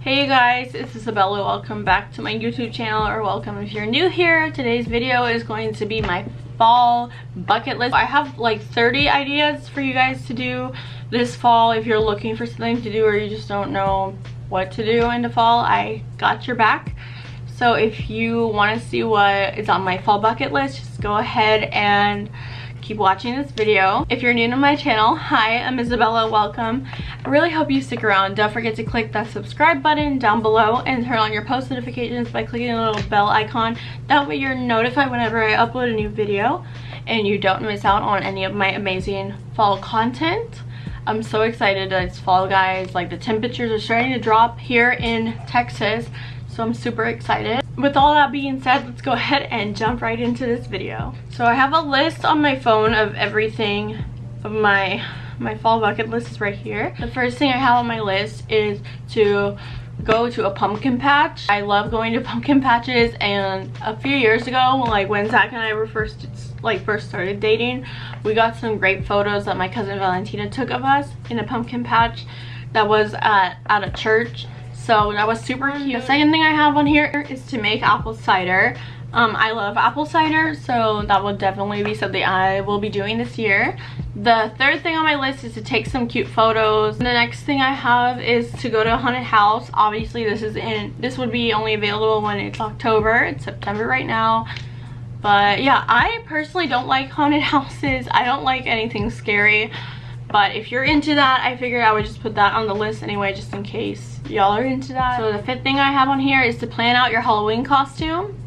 Hey guys, it's Isabella. Welcome back to my YouTube channel or welcome if you're new here. Today's video is going to be my fall bucket list. I have like 30 ideas for you guys to do this fall if you're looking for something to do or you just don't know what to do in the fall. I got your back. So if you want to see what is on my fall bucket list, just go ahead and keep watching this video. If you're new to my channel, hi, I'm Isabella, welcome. I really hope you stick around. Don't forget to click that subscribe button down below and turn on your post notifications by clicking the little bell icon. That way you're notified whenever I upload a new video and you don't miss out on any of my amazing fall content. I'm so excited that it's fall guys. Like the temperatures are starting to drop here in Texas so I'm super excited. With all that being said, let's go ahead and jump right into this video. So I have a list on my phone of everything of my my fall bucket list is right here. The first thing I have on my list is to go to a pumpkin patch. I love going to pumpkin patches and a few years ago, like when Zach and I were first like first started dating, we got some great photos that my cousin Valentina took of us in a pumpkin patch that was at, at a church so that was super cute. The second thing I have on here is to make apple cider. Um, I love apple cider, so that will definitely be something I will be doing this year. The third thing on my list is to take some cute photos. The next thing I have is to go to a haunted house. Obviously, this is in this would be only available when it's October. It's September right now. But yeah, I personally don't like haunted houses. I don't like anything scary. But if you're into that, I figured I would just put that on the list anyway, just in case y'all are into that. So the fifth thing I have on here is to plan out your Halloween costume.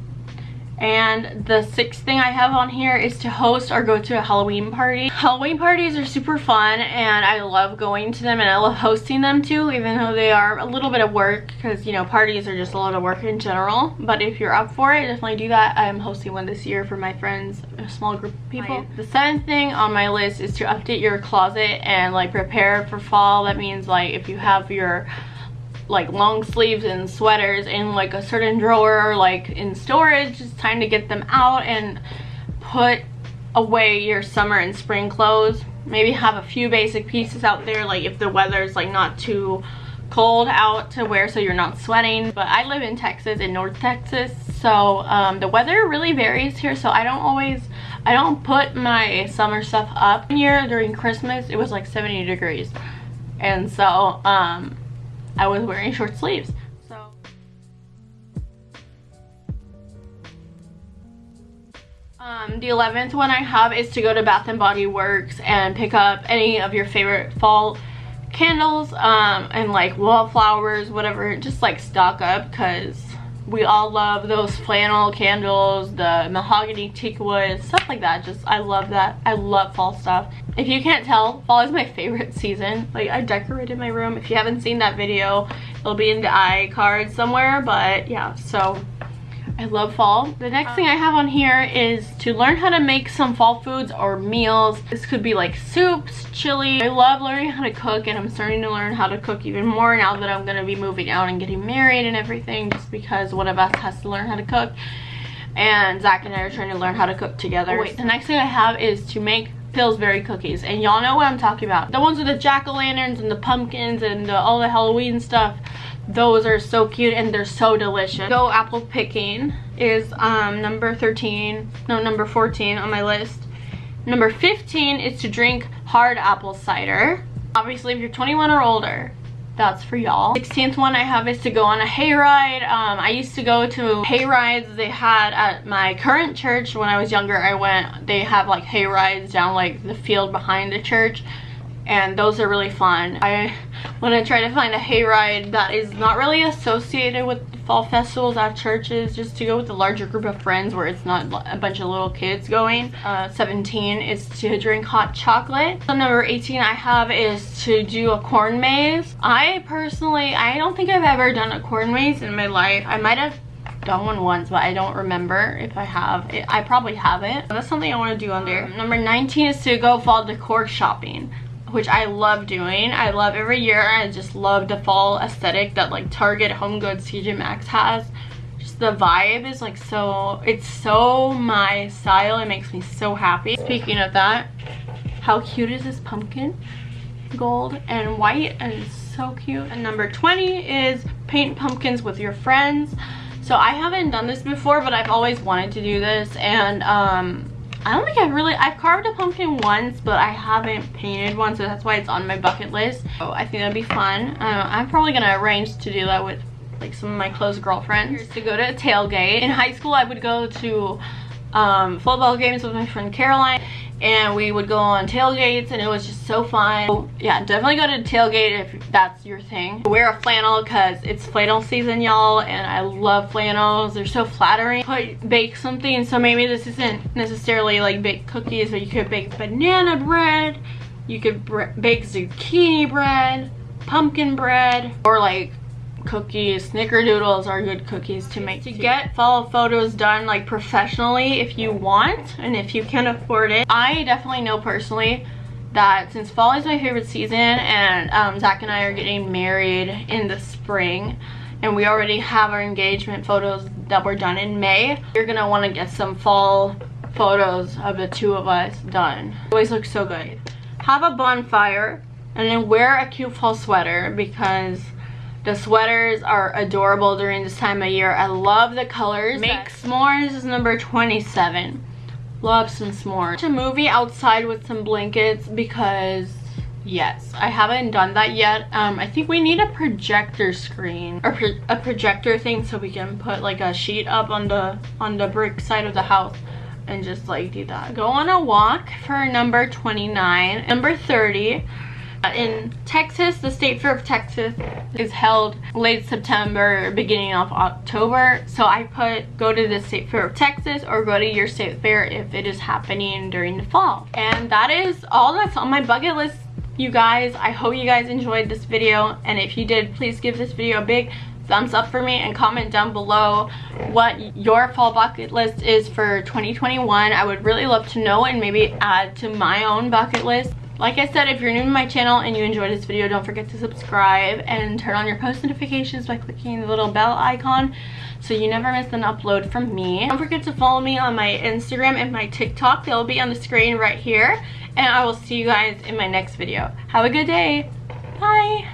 And the sixth thing I have on here is to host or go to a Halloween party. Halloween parties are super fun and I love going to them and I love hosting them too even though they are a little bit of work because you know parties are just a lot of work in general. But if you're up for it, definitely do that. I'm hosting one this year for my friends, a small group of people. The seventh thing on my list is to update your closet and like prepare for fall. That means like if you have your like long sleeves and sweaters in like a certain drawer like in storage it's time to get them out and put away your summer and spring clothes. Maybe have a few basic pieces out there like if the weather's like not too cold out to wear so you're not sweating. But i live in texas in north texas so um, the weather really varies here. So i don't always i don't put my summer stuff up. Here during christmas it was like 70 degrees. And so um I was wearing short sleeves. So um, the 11th one I have is to go to Bath & Body Works and pick up any of your favorite fall candles um, and like wallflowers, whatever, just like stock up because we all love those flannel candles, the mahogany teak wood, stuff like that. Just, I love that. I love fall stuff. If you can't tell, fall is my favorite season. Like, I decorated my room. If you haven't seen that video, it'll be in the iCard somewhere. But yeah, so I love fall. The next thing I have on here is to learn how to make some fall foods or meals. This could be like soups, chili. I love learning how to cook and I'm starting to learn how to cook even more now that I'm going to be moving out and getting married and everything just because one of us has to learn how to cook. And Zach and I are trying to learn how to cook together. Oh, wait, the next thing I have is to make Pillsbury cookies. And y'all know what I'm talking about. The ones with the jack-o'-lanterns and the pumpkins and the, all the Halloween stuff. Those are so cute and they're so delicious. Go apple picking is um, number 13, no, number 14 on my list. Number 15 is to drink hard apple cider. Obviously, if you're 21 or older, that's for y'all. 16th one i have is to go on a hayride. Um i used to go to hayrides they had at my current church. When i was younger i went they have like hayrides down like the field behind the church and those are really fun. I want to try to find a hayride that is not really associated with fall festivals at churches just to go with a larger group of friends where it's not a bunch of little kids going. Uh, 17 is to drink hot chocolate. So number 18 I have is to do a corn maze. I personally, I don't think I've ever done a corn maze in my life. I might have done one once but I don't remember if I have. I probably haven't. That's something I want to do on there. Number 19 is to go fall decor shopping which I love doing. I love every year. I just love the fall aesthetic that like Target, Home Goods, TJ Maxx has. Just the vibe is like so, it's so my style. It makes me so happy. Speaking of that, how cute is this pumpkin? Gold and white and so cute. And number 20 is paint pumpkins with your friends. So I haven't done this before, but I've always wanted to do this. And um, I don't think I've really, I've carved a pumpkin once, but I haven't painted one. So that's why it's on my bucket list. So I think that'd be fun. Uh, I'm probably going to arrange to do that with like some of my close girlfriends. To go to a tailgate. In high school, I would go to um, football games with my friend Caroline and we would go on tailgates and it was just so fun. So, yeah, definitely go to tailgate if that's your thing. Wear a flannel because it's flannel season, y'all, and I love flannels. They're so flattering. Put, bake something, so maybe this isn't necessarily like bake cookies, but you could bake banana bread, you could bake zucchini bread, pumpkin bread, or like cookies. Snickerdoodles are good cookies to make. To get fall photos done like professionally if you want and if you can afford it. I definitely know personally that since fall is my favorite season and um, Zach and I are getting married in the spring and we already have our engagement photos that were done in May, you're gonna wanna get some fall photos of the two of us done. always looks so good. Have a bonfire and then wear a cute fall sweater because the sweaters are adorable during this time of year. I love the colors. Make s'mores is number 27. Love some s'mores. Watch a movie outside with some blankets because yes i haven't done that yet um i think we need a projector screen or pro a projector thing so we can put like a sheet up on the on the brick side of the house and just like do that go on a walk for number 29 number 30 Uh, in Texas, the State Fair of Texas is held late September, beginning of October. So I put go to the State Fair of Texas or go to your state fair if it is happening during the fall. And that is all that's on my bucket list, you guys. I hope you guys enjoyed this video. And if you did, please give this video a big thumbs up for me and comment down below what your fall bucket list is for 2021 i would really love to know and maybe add to my own bucket list like I said, if you're new to my channel and you enjoyed this video, don't forget to subscribe and turn on your post notifications by clicking the little bell icon so you never miss an upload from me. Don't forget to follow me on my Instagram and my TikTok. They'll be on the screen right here. And I will see you guys in my next video. Have a good day. Bye.